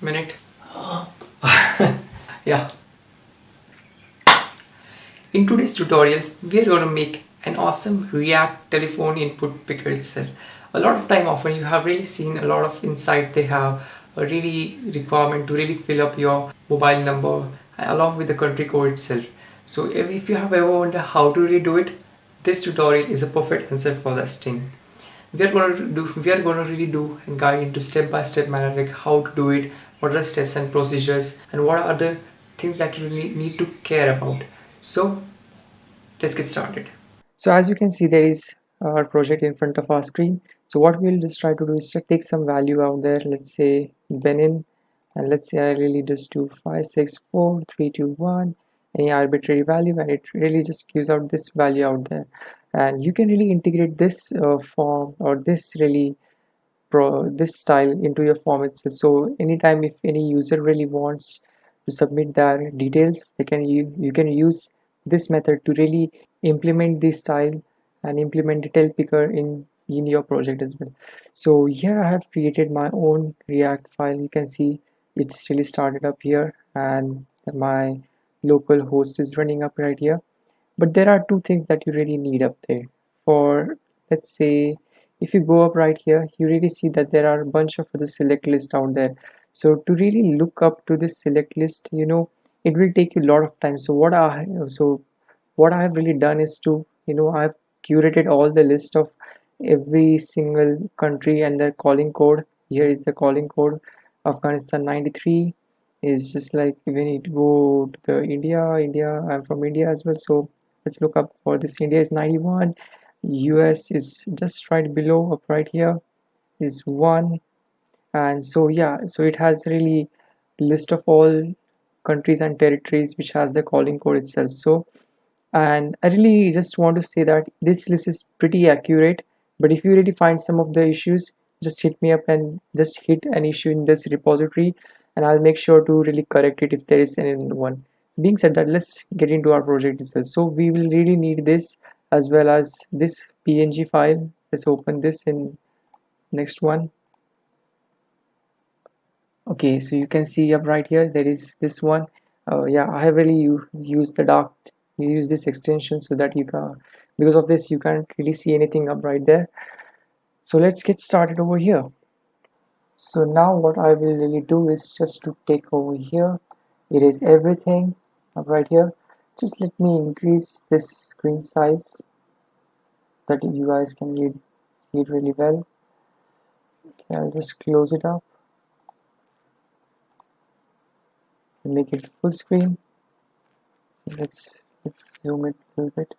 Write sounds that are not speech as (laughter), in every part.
minute. (laughs) Yeah. In today's tutorial we are going to make an awesome react telephone input picker itself a lot of time often you have really seen a lot of insight they have a really requirement to really fill up your mobile number along with the country code itself so if, you have ever wondered how to really do it this tutorial is a perfect answer for that thing. We are going to do we are going to really do and guide into step-by-step manner like how to do it what are the steps and procedures and what are the things that you really need to care about. So let's get started. So as you can see there is our project in front of our screen. So what we'll just try to do is to take some value out there. Let's say Benin and let's say I really just do 564321 any arbitrary value and it really just gives out this value out there. And you can really integrate this uh, form or this really pro this style into your form itself. So anytime if any user really wants to submit their details they can you, you can use this method to really implement this style and implement detail picker in in your project as well. So here I have created my own react file. You can see it's really started up here and my local host is running up right here. But there are two things that you really need up there. For let's say if you go up right here you really see that there are a bunch of the select list out there. So to really look up to this select list you know it will take you a lot of time. So what I so what I have really done is to you know I've curated all the list of every single country and their calling code. Here is the calling code. Afghanistan 93 is just like when it go to the India India I'm from India as well. So let's look up for this. India is 91 US is just right below up right here is 1 and so yeah so it has really list of all countries and territories which has the calling code itself. So and I really just want to say that this list is pretty accurate but if you really find some of the issues just hit me up and just hit an issue in this repository and I'll make sure to really correct it if there is any one. Being said that let's get into our project itself. So we will really need this as well as this png file. Let's open this in next one. Okay so you can see up right here there is this one. Uh, yeah I really used the dark you use this extension so that you can because of this you can't really see anything up right there. So let's get started over here. So now what I will really do is just to take over here. It is everything up right here just let me increase this screen size so that you guys can read, see it really well. Okay I'll just close it up. Make it full screen. Let's let's zoom it a little bit.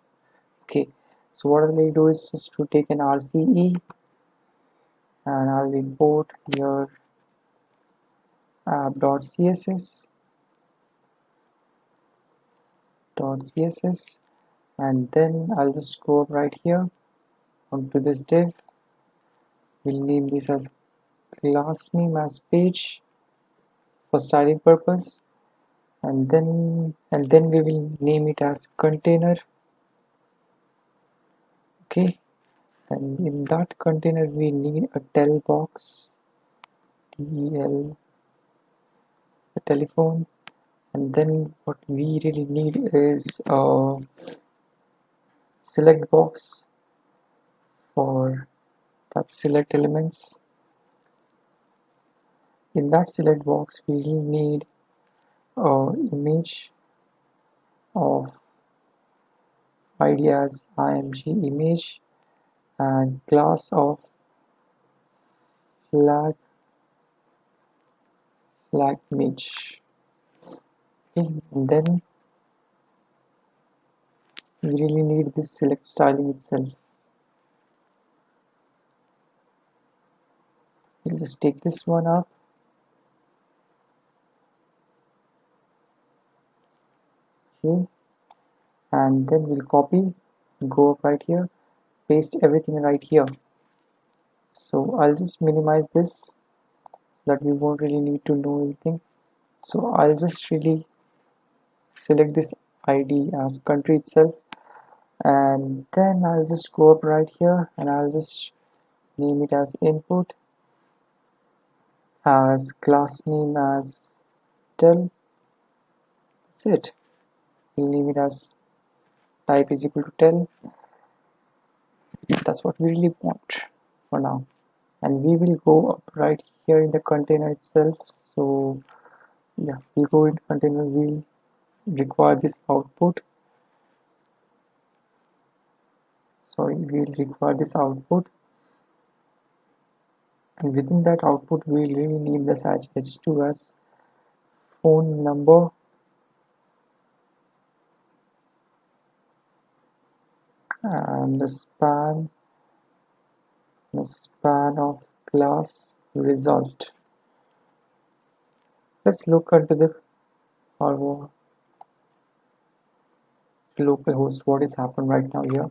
Okay so what I will do is just to take an RCE and I'll import your uh, app.css dot css and then I'll just go up right here. Onto this div. We'll name this as class name as page for styling purpose. And then and then we will name it as container. Okay. And in that container we need a tel box. Tel a telephone and then what we really need is a select box for that select elements. In that select box we really need an image of id as img image and class of flag flag image then we really need this select styling itself. We'll just take this one up okay. And then we'll copy go up right here paste everything right here. So I'll just minimize this so that we won't really need to know anything. So I'll just really select this ID as country itself. And then I'll just go up right here and I'll just name it as input as class name as tell that's it. We'll leave it as type is equal to tell that's what we really want for now. And we will go up right here in the container itself. So yeah we'll go into container we'll require this output. Sorry we'll require this output. And within that output we really need this as h2 as phone number. And the span the span of class result. Let's look into the our localhost what is happened right now here.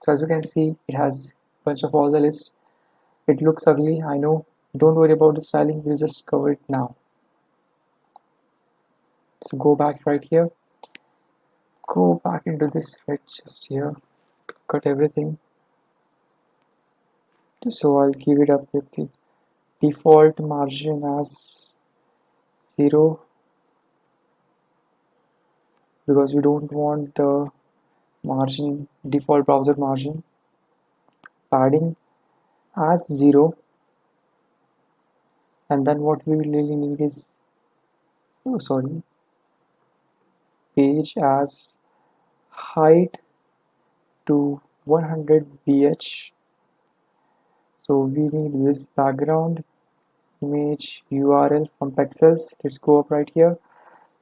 So as you can see it has a bunch of all the list. It looks ugly I know. Don't worry about the styling we'll just cover it now. So go back right here. Go back into this right just here. Cut everything. So I'll give it up with the default margin as 0 because we don't want the margin default browser margin padding as 0 and then what we really need is oh sorry page as height to 100 vh so we need this background image url from Pexels let's go up right here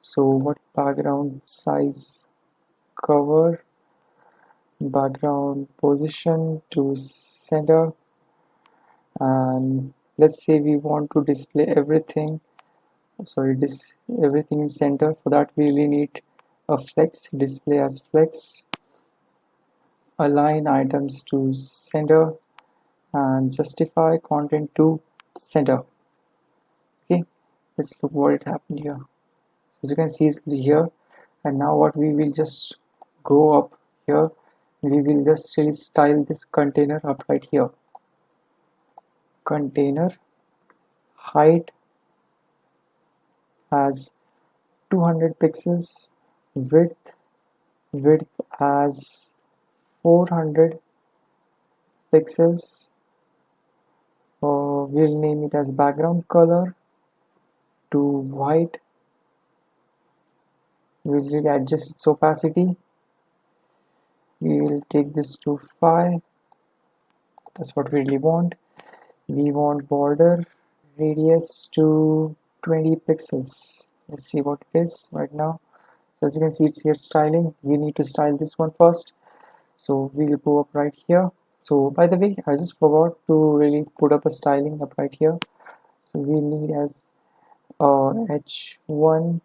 so what background size cover background position to center? And let's say we want to display everything sorry this everything in center for that we really need a flex display as flex align items to center and justify content to center. Okay let's look what it happened here as you can see here. And now what we will just go up here we will just really style this container up right here. Container height as 200 pixels width width as 400 pixels. Uh, we'll name it as background color to white we'll really adjust its opacity. We will take this to 5 that's what we really want. We want border radius to 20 pixels. Let's see what it is right now. So as you can see it's here styling. We need to style this one first. So we'll go up right here. So by the way I just forgot to really put up a styling up right here. So we need as uh, h1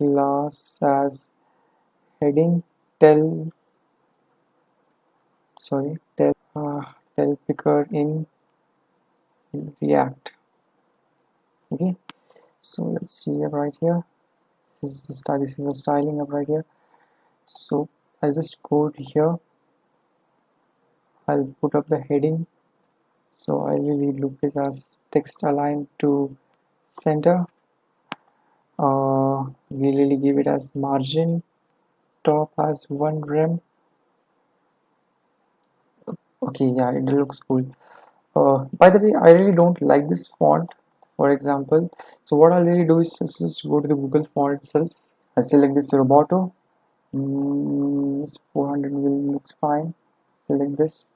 class as heading tell sorry tell uh, tel picker in react. Okay so let's see right here. This is the style this is the styling up right here. So I'll just go here. I'll put up the heading. So I really look this as text align to center. Uh, we really give it as margin top as one rem. Okay yeah it looks cool. Uh, by the way I really don't like this font for example. So what I'll really do is just, just go to the Google font itself. I select this Roboto. Mm, this 400 will looks fine. Select this.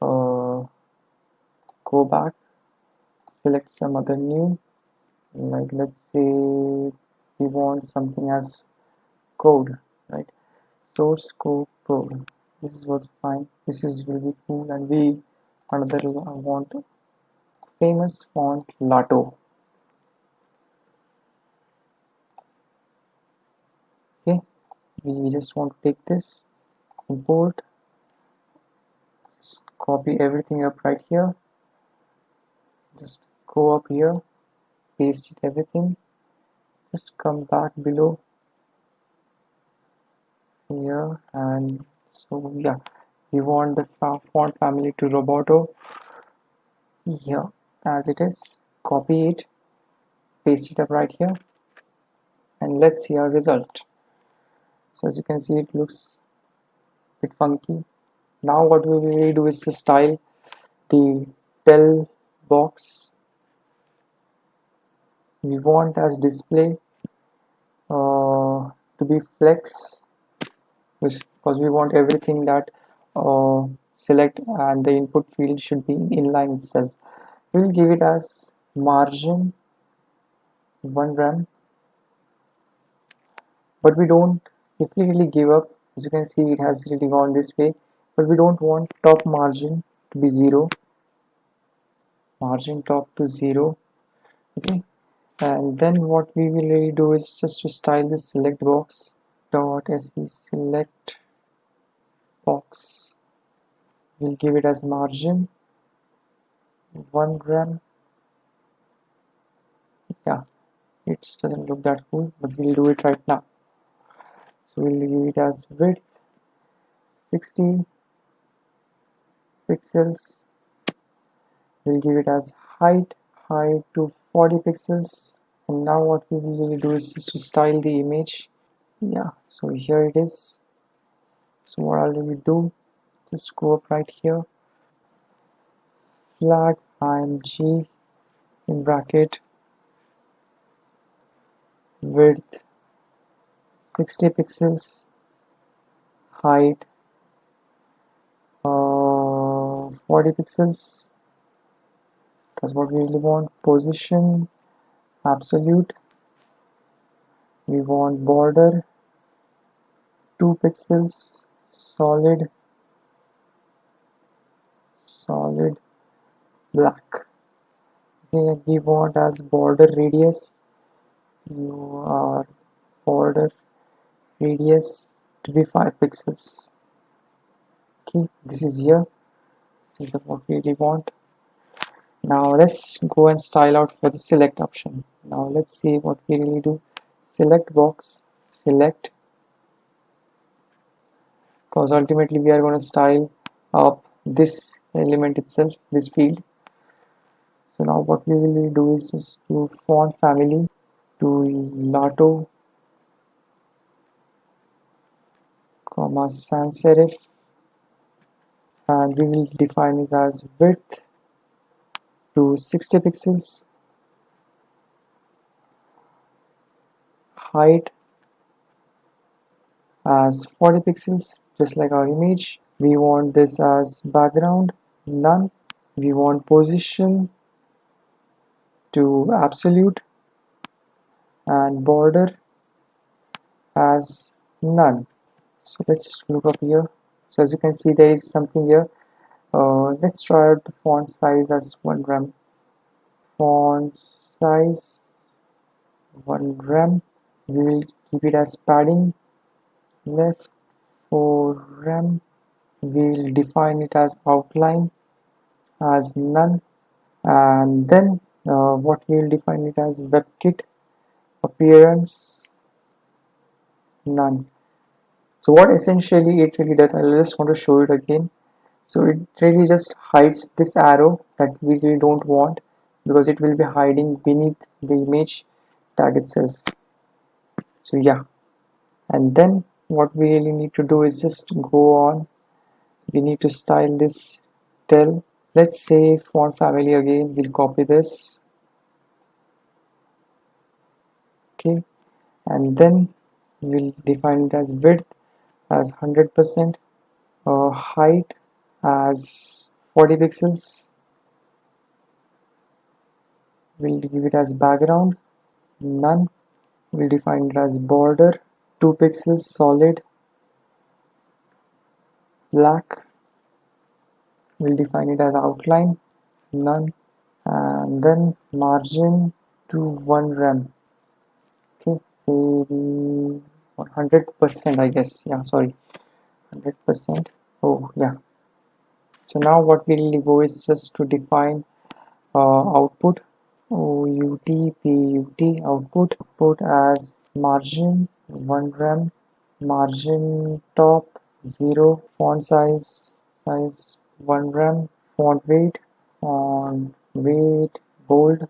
Uh, go back. Select some other new. Like let's say we want something as code right? Source code code this is what's fine. This is will be cool. And we another I want famous font Lato okay. We just want to take this import just copy everything up right here. Just go up here paste it everything just come back below. Here and so yeah. We want the font family to roboto. Here as it is copy it paste it up right here and let's see our result. So as you can see it looks a bit funky. Now what we will do is to style the tell box we want as display uh, to be flex because we want everything that uh, select and the input field should be inline itself. We will give it as margin 1 rem but we don't if we really give up as you can see it has really gone this way. But we don't want top margin to be 0 margin top to 0 okay and then what we will really do is just to style this select box dot se select box. We'll give it as margin. 1 rem. Yeah it doesn't look that cool but we'll do it right now. So we'll give it as width 60 pixels. We'll give it as height height to 40 pixels. And now what we will do is just to style the image. Yeah so here it is. So what I'll really do just go up right here. Flag img in bracket. Width 60 pixels. Height uh, 40 pixels that's what we really want position absolute. We want border 2 pixels solid solid black. Okay we want as border radius you are border radius to be 5 pixels. Okay this is here. This is what we really want now let's go and style out for the select option. Now let's see what we really do. Select box select. Because ultimately we are going to style up this element itself this field. So now what we will do is just do font family to Lato comma sans serif. And we will define it as width to 60 pixels height as 40 pixels just like our image. We want this as background none. We want position to absolute and border as none. So let's look up here. So as you can see there is something here uh, let's try out the font size as 1 rem. Font size 1 rem. We will keep it as padding. Left 4 rem. We will define it as outline as none. And then uh, what we will define it as webkit. Appearance none. So what essentially it really does I just want to show it again so it really just hides this arrow that we really don't want because it will be hiding beneath the image tag itself. So yeah. And then what we really need to do is just go on. We need to style this. Tell let's say font family again we'll copy this. Okay. And then we'll define it as width as 100% uh, height as 40 pixels. We'll give it as background. None. We'll define it as border. 2 pixels solid. Black. We'll define it as outline. None. And then margin to 1 rem. Okay. 100% I guess. Yeah sorry. 100% oh yeah so now what we will go is just to define uh, output out put output put as margin 1 rem margin top 0 font size size 1 rem font weight font weight bold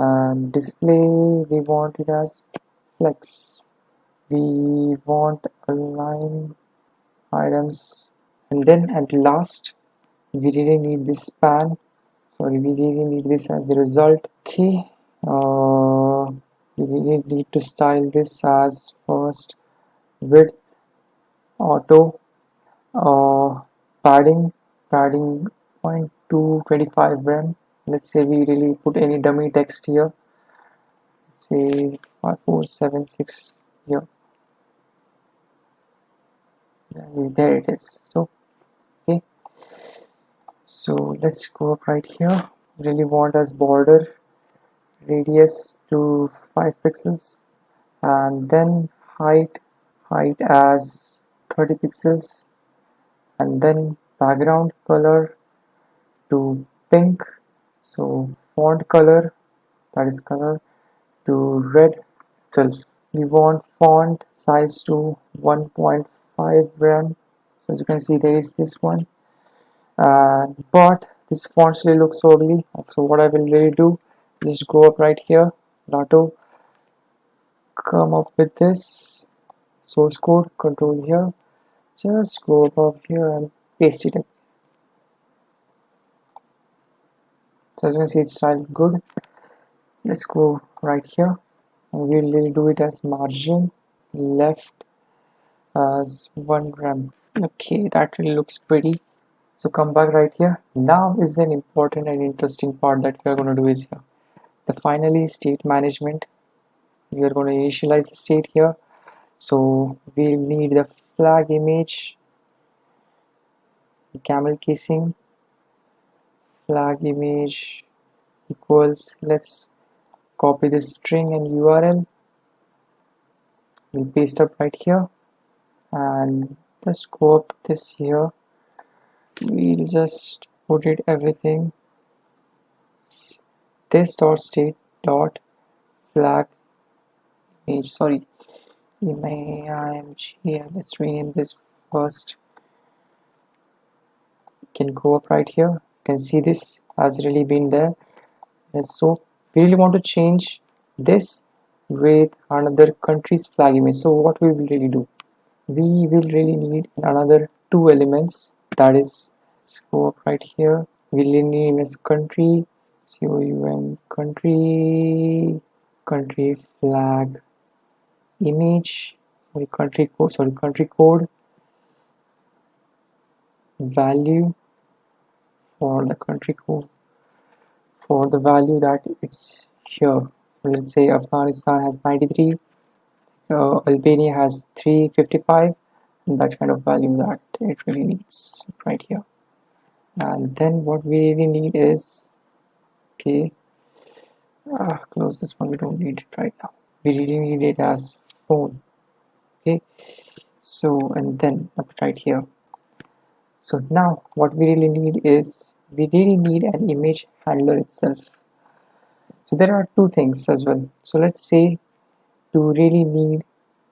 and display we want it as flex. We want align items and then at last we really need this span. Sorry we really need this as a result. Okay uh, we really need to style this as first width auto uh, padding padding 0.225 rem. Let's say we really put any dummy text here. Say 5476 here. And there it is. So so let's go up right here. Really want as border radius to 5 pixels and then height height as 30 pixels and then background color to pink. So font color that is color to red itself. We want font size to 1.5 rem so as you can see there is this one but this font really looks ugly. So what I will really do just go up right here Lato come up with this source code control here. Just go above here and paste it in. So as you can see it's styled good. Let's go right here. And we'll really do it as margin left as one rem okay that really looks pretty so come back right here. Now is an important and interesting part that we are going to do is here. The finally state management. We are going to initialize the state here. So we'll need the flag image camel casing flag image equals let's copy this string and URL we'll paste up right here and just go up this here we'll just put it everything. This dot state dot flag image. Sorry. Img let's rename this first. Can go up right here. You can see this has really been there. And so we really want to change this with another country's flag image. So what we will really do? We will really need another two elements that is up right here. We'll name as country. COUN country country flag image. Sorry country code sorry country code. Value for the country code. For the value that it's here. Let's say Afghanistan has 93 uh, Albania has 355 that kind of value that it really needs right here. And then what we really need is okay ah, close this one we don't need it right now. We really need it as phone okay? So and then up right here. So now what we really need is we really need an image handler itself. So there are two things as well. So let's say to really need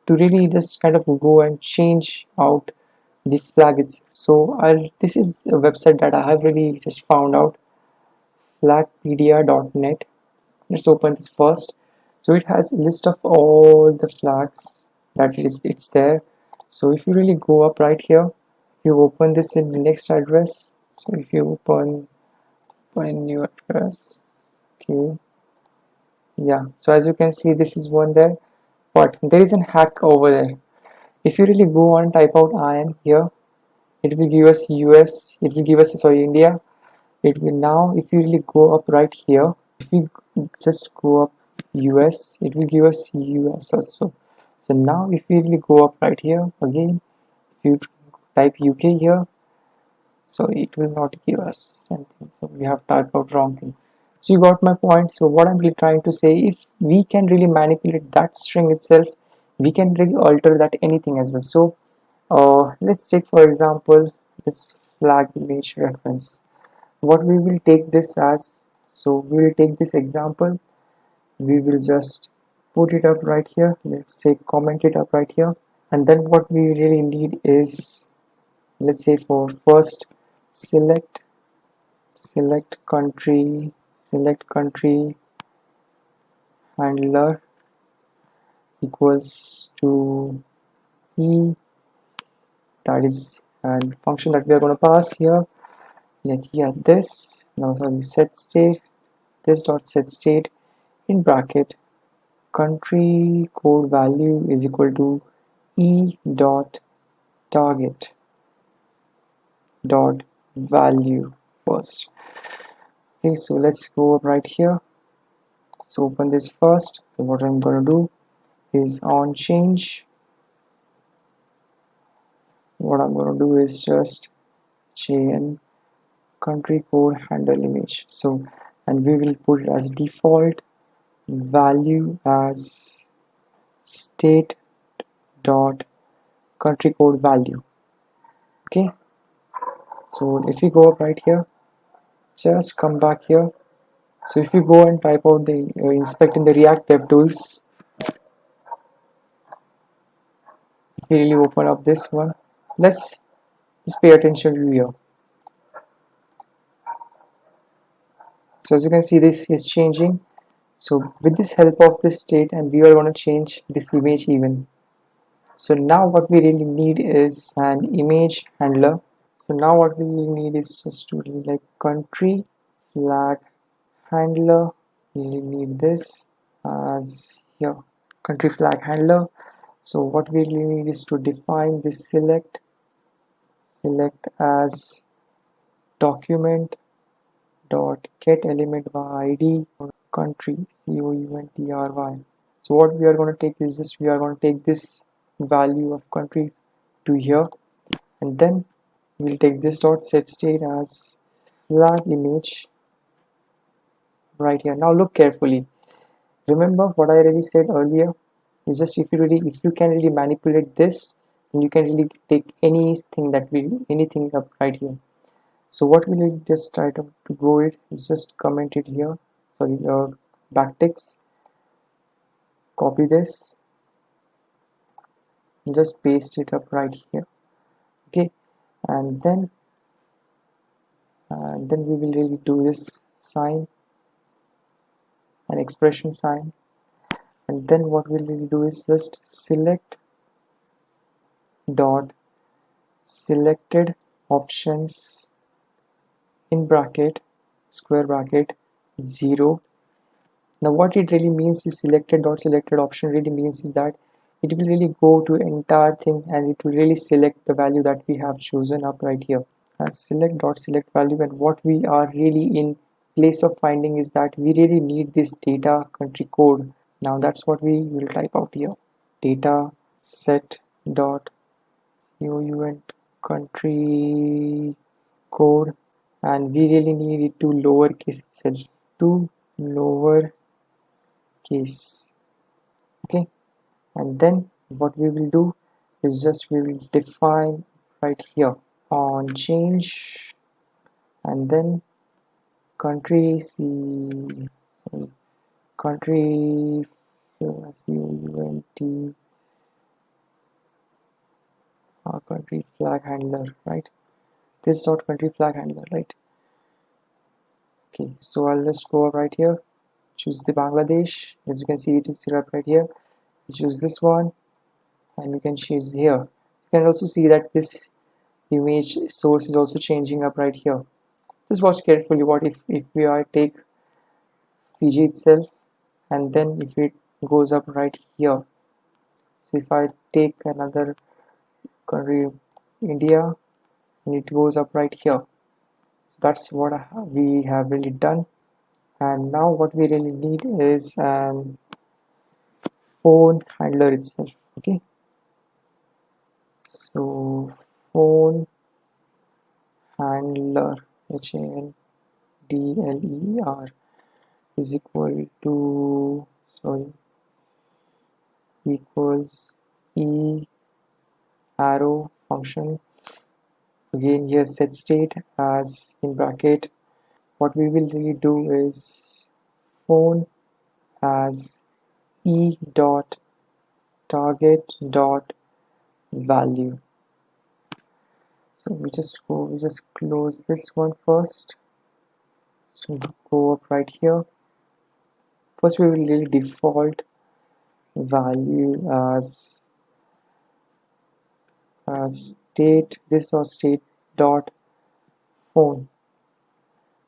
to really just kind of go and change out the flag itself. So I'll this is a website that I have really just found out. Flagpedia.net let's open this first. So it has a list of all the flags that it is it's there. So if you really go up right here you open this in the next address so if you open open new address okay. Yeah so as you can see this is one there but there is a hack over there. If you really go on type out IN here it will give us US it will give us sorry India. It will now if you really go up right here if we just go up US it will give us US also. So now if we really go up right here again if you type UK here so it will not give us anything. So we have typed out wrong thing so you got my point. So what i'm really trying to say if we can really manipulate that string itself we can really alter that anything as well. So uh, let's take for example this flag image reference. What we will take this as so we will take this example. We will just put it up right here. Let's say comment it up right here. And then what we really need is let's say for first select select country select country handler equals to e. That is a function that we are going to pass here. Like here this. Now sorry set state. This dot set state in bracket. Country code value is equal to e dot target dot value first okay so let's go up right here. So open this first. So what I'm gonna do is on change. What I'm gonna do is just chain country code handle image. So and we will put it as default value as state dot country code value. Okay? So if we go up right here just come back here. So if you go and type out the uh, inspect in the react DevTools if we really open up this one. Let's just pay attention to here. So as you can see this is changing. So with this help of this state and we are going to change this image even. So now what we really need is an image handler so now what we need is just to like country flag handler. We need this as here country flag handler. So what we need is to define this select select as document dot get element by id country c o u n t r y. So what we are going to take is this we are going to take this value of country to here and then we'll take this dot set state as flag image right here. Now look carefully. Remember what I already said earlier? Is just if you really if you can really manipulate this then you can really take anything that we anything up right here. So what we'll just try to, to go it is just comment it here. Sorry uh, backticks copy this. And just paste it up right here and then and then we will really do this sign an expression sign. And then what we'll really do is just select dot selected options in bracket square bracket 0 now what it really means is selected dot selected option really means is that it will really go to entire thing and it will really select the value that we have chosen up right here. As select dot select value and what we are really in place of finding is that we really need this data country code. Now that's what we will type out here. Data set dot count country code and we really need it to lowercase itself. To lower case okay and then what we will do is just we will define right here on change. And then country C country C-O-U-N-T our uh, country flag handler right? This dot country flag handler right? Okay so I'll just go right here. Choose the Bangladesh. As you can see it is set up right here choose this one and you can choose here. You can also see that this image source is also changing up right here. Just watch carefully what if if we are take Fiji itself and then if it goes up right here. So if I take another country India and it goes up right here. So that's what we have really done. And now what we really need is an phone handler itself okay? So phone handler H A N D L E R is equal to sorry equals E arrow function. Again here set state as in bracket. What we will really do is phone as e dot target dot value. So we just go we just close this one first. So go up right here. First we will really default value as as state this or state dot phone.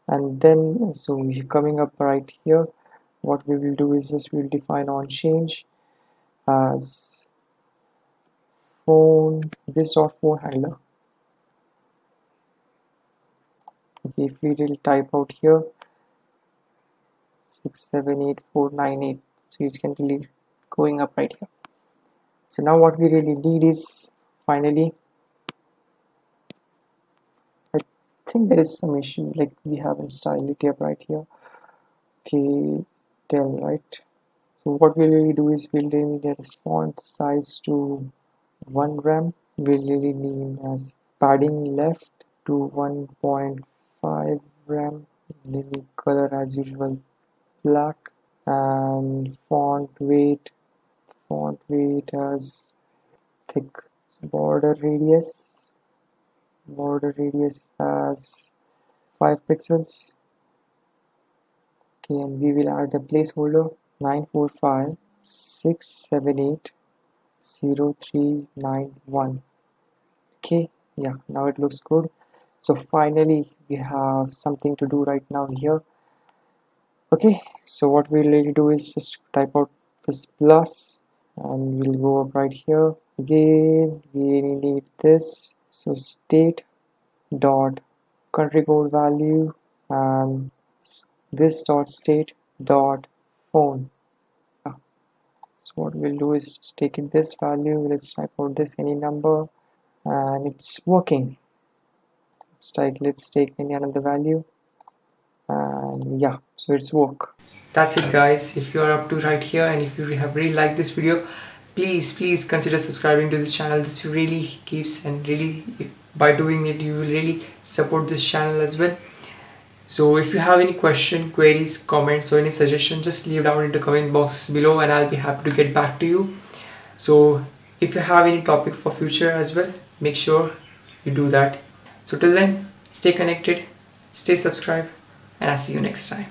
And then so we're coming up right here what we will do is just we'll define on change as phone this or phone handler. Okay if we will type out here 678498 so you can really going up right here. So now what we really need is finally I think there is some issue like we haven't styled it up right here. Okay tell right? So what we'll really do is we'll really get a font size to 1 rem we'll really name as padding left to 1.5 rem really color as usual black and font weight font weight as thick border radius border radius as 5 pixels okay and we will add a placeholder 945 678 0391 okay yeah now it looks good. So finally we have something to do right now here. Okay so what we'll really do is just type out this plus and we'll go up right here. Again we need this. So state dot country code value and this dot state dot phone. Ah. So what we'll do is just take this value. Let's type out this any number and it's working. Let's take let's take any another value and yeah so it's work. That's it guys. If you are up to right here and if you have really liked this video please please consider subscribing to this channel. This really keeps and really by doing it you will really support this channel as well so if you have any question queries comments or any suggestion just leave down in the comment box below and i'll be happy to get back to you so if you have any topic for future as well make sure you do that so till then stay connected stay subscribed and I'll see you next time.